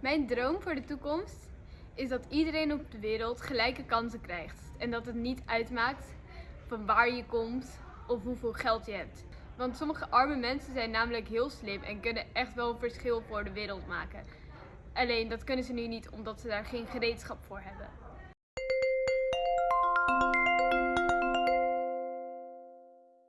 Mijn droom voor de toekomst is dat iedereen op de wereld gelijke kansen krijgt. En dat het niet uitmaakt van waar je komt of hoeveel geld je hebt. Want sommige arme mensen zijn namelijk heel slim en kunnen echt wel een verschil voor de wereld maken. Alleen dat kunnen ze nu niet omdat ze daar geen gereedschap voor hebben.